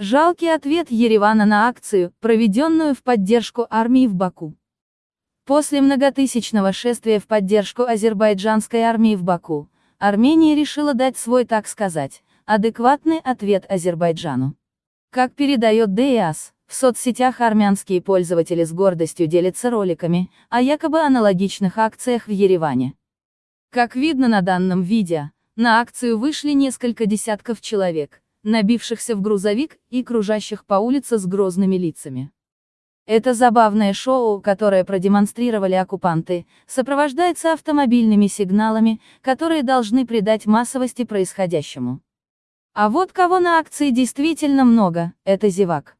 Жалкий ответ Еревана на акцию, проведенную в поддержку армии в Баку. После многотысячного шествия в поддержку азербайджанской армии в Баку, Армения решила дать свой, так сказать, адекватный ответ Азербайджану. Как передает ДИАС, в соцсетях армянские пользователи с гордостью делятся роликами о якобы аналогичных акциях в Ереване. Как видно на данном видео, на акцию вышли несколько десятков человек, набившихся в грузовик и кружащих по улице с грозными лицами. Это забавное шоу, которое продемонстрировали оккупанты, сопровождается автомобильными сигналами, которые должны придать массовости происходящему. А вот кого на акции действительно много, это зевак.